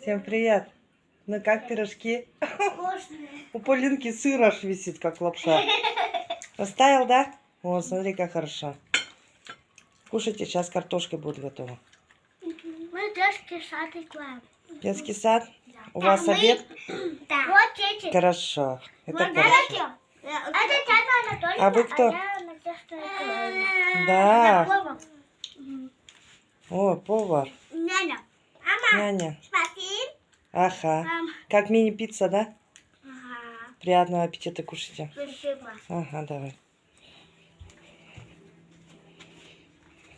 Всем привет. Ну как пирожки? Вкусные. У Полинки сыр аж висит, как лапша. Поставил, да? О, смотри, как хорошо. Кушайте, сейчас картошка будет готова. Мы детский сад играем. Детский сад? У вас обед? Да. Вот эти. Хорошо. Это Вот хорошо. эти. Это Татьяна Анатольевна, А вы кто? я Надежда Николаевна. Да. О, повар. Няня. Мама, Няня. смотри. Ага. Мам. Как мини-пицца, да? Ага. Приятного аппетита кушайте. Спасибо. Ага, давай.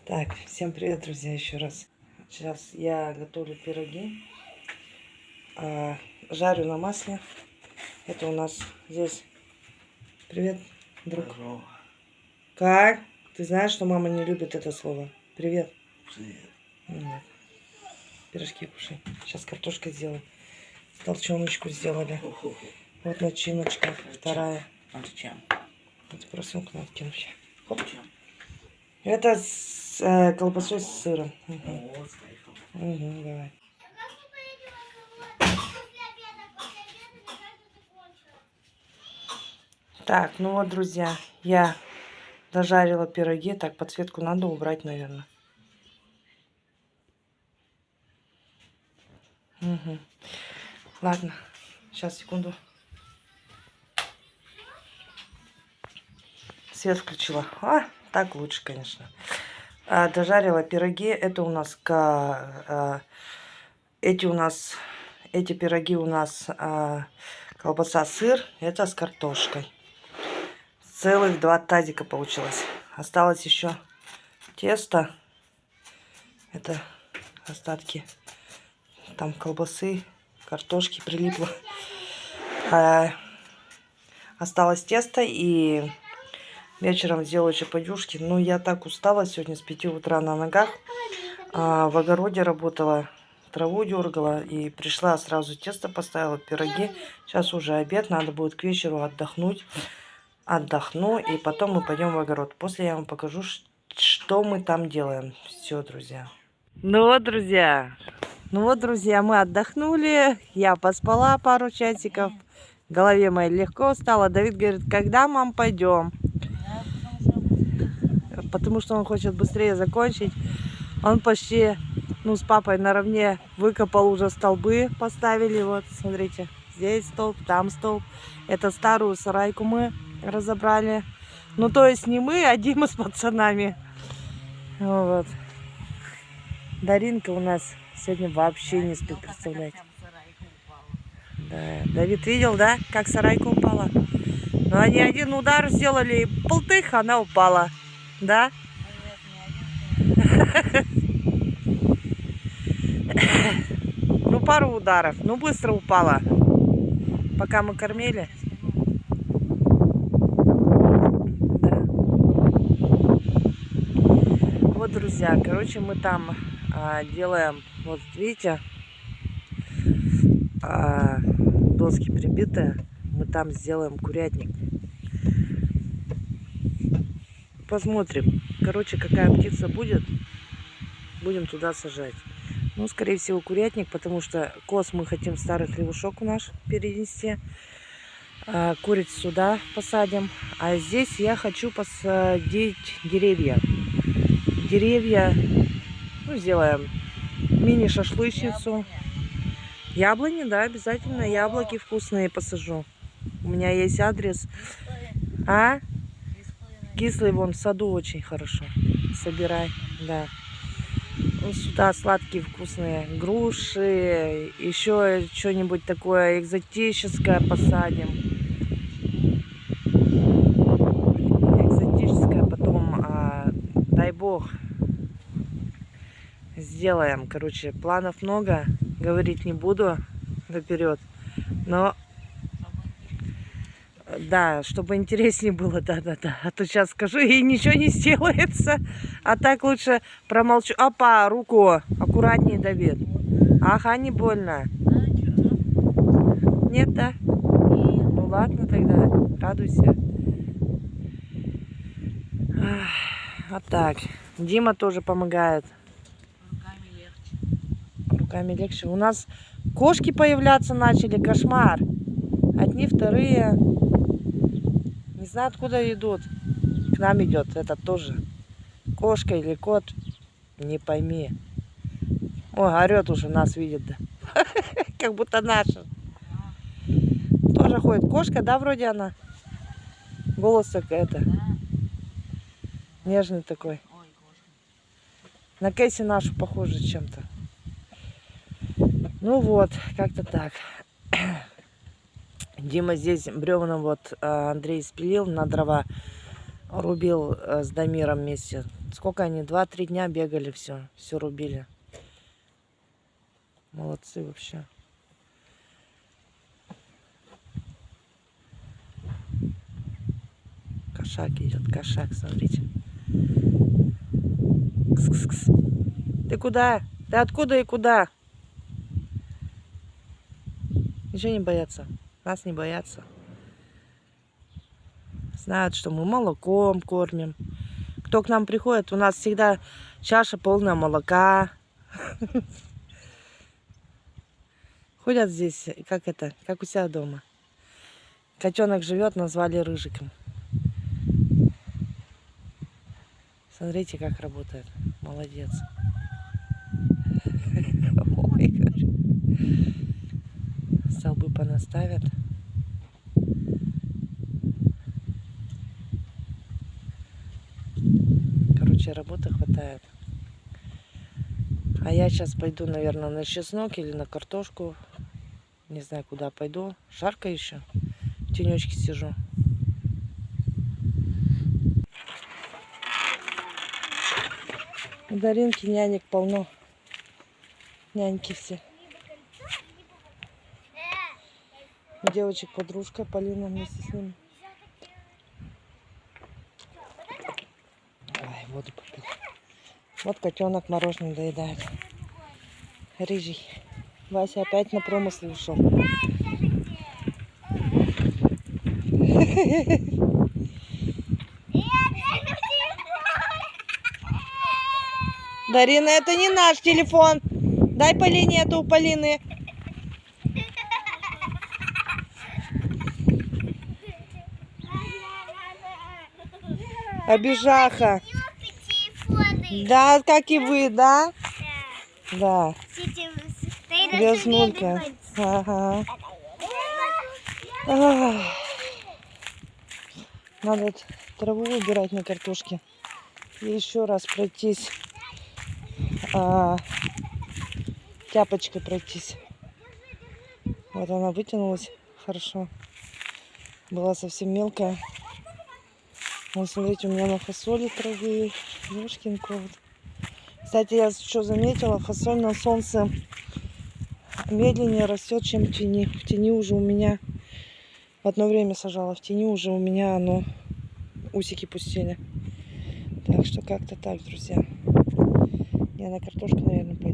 Так, всем привет, друзья, еще раз. Сейчас я готовлю пироги. А, жарю на масле. Это у нас здесь. Привет, друг. Как? Ты знаешь, что мама не любит это слово? Привет. Ну вот. Пирожки кушай. Сейчас картошка сделаем. Толченочку сделали. Вот начиночка. Вторая. А зачем? Вот просунку надо кинуть. Хоп. Это с э, колбасой с сыром. Угу. Угу, давай. Так, ну вот, друзья, я дожарила пироги. Так, подсветку надо убрать, наверное. Угу. Ладно, сейчас, секунду. Свет включила. А, так лучше, конечно. А, дожарила пироги. Это у нас ка- а, эти у нас эти пироги у нас а, колбаса, сыр. Это с картошкой. Целых два тазика получилось. Осталось еще тесто. Это остатки там колбасы, картошки прилипло. А, осталось тесто и вечером сделаю еще подюшки. Ну, я так устала сегодня с 5 утра на ногах. А, в огороде работала, траву дергала и пришла сразу тесто поставила, пироги. Сейчас уже обед, надо будет к вечеру отдохнуть. Отдохну и потом мы пойдем в огород. После я вам покажу, что мы там делаем. Все, друзья. Ну вот, друзья. Ну вот, друзья, мы отдохнули. Я поспала пару часиков. В голове моей легко стало. Давид говорит, когда, мам, пойдем? Потому что он хочет быстрее закончить. Он почти, ну, с папой наравне выкопал уже столбы, поставили. Вот, смотрите, здесь столб, там столб. Это старую сарайку мы разобрали. Ну, то есть не мы, а Дима с пацанами. Вот. Даринка у нас сегодня вообще не спит, представляете. Да. Давид видел, да, как сарайка упала? Ну, они один удар сделали, и полтых, она упала. Да? Ну, пару ударов. Ну, быстро упала. Пока мы кормили. Да. Вот, друзья, короче, мы там делаем, вот видите, а, доски прибитые. Мы там сделаем курятник. Посмотрим. Короче, какая птица будет, будем туда сажать. Ну, скорее всего, курятник, потому что коз мы хотим старый хлевушок у наш перенести. А, куриц сюда посадим. А здесь я хочу посадить деревья. Деревья, ну, сделаем мини-шашлычницу. Яблони, да, обязательно. Яблоки вкусные посажу. У меня есть адрес. А? Кислый вон в саду очень хорошо. Собирай, да. Ну, сюда сладкие вкусные груши, еще что-нибудь такое экзотическое посадим. Экзотическое потом, а, дай бог, сделаем. Короче, планов много, говорить не буду наперед, но да, чтобы интереснее было, да-да-да. А то сейчас скажу, и ничего не сделается. А так лучше промолчу. Опа, руку. Аккуратнее, Давид. Ага, не больно. Нет, да? Ну ладно тогда, радуйся. Вот так. Дима тоже помогает. Руками легче. У нас кошки появляться начали. Кошмар. Одни, вторые. Не знаю, откуда идут. К нам идет этот тоже. Кошка или кот. Не пойми. Ой, орет уже, нас видит. да. Как будто наша. Тоже ходит. Кошка, да, вроде она? Голос как это. Нежный такой. На Кэсси нашу похоже чем-то. Ну вот, как-то так. Дима здесь бревном вот а, Андрей спилил на дрова. Рубил а, с Дамиром вместе. Сколько они? Два-три дня бегали, все. Все рубили. Молодцы вообще. Кошак идет, кошак, смотрите. Кс-кс-кс. Ты куда? Ты откуда и куда? Ничего не боятся. Нас не боятся. Знают, что мы молоком кормим. Кто к нам приходит, у нас всегда чаша полная молока. Ходят здесь, как это, как у себя дома. Котенок живет, назвали рыжиком. Смотрите, как работает. Молодец. Ой, говорю. Столбы понаставят. Короче, работы хватает. А я сейчас пойду, наверное, на чеснок или на картошку. Не знаю, куда пойду. Жарко еще. В тенечке сижу. У Даринки нянек полно. Няньки все. У девочек подружка Полина вместе с ними. Ой, воду попил. Вот котенок мороженое доедает. Рыжий. Вася опять на промысел ушел. Дарина, это не наш телефон. Дай Полине это у Полины. Обижаха. Да, как и вы, да? Да. Грязнулька. Ага. Надо траву убирать на картошке. И еще раз пройтись. а, тяпочкой пройтись. Вот она вытянулась хорошо. Была совсем мелкая. Вот смотрите, у меня на фасоли травы. Ёшкин кот. Кстати, я что заметила, фасоль на солнце медленнее растет, чем в тени. В тени уже у меня в одно время сажала, в тени уже у меня оно усики пустили. Так что как-то так, друзья. Я на картошку, наверное, пойду.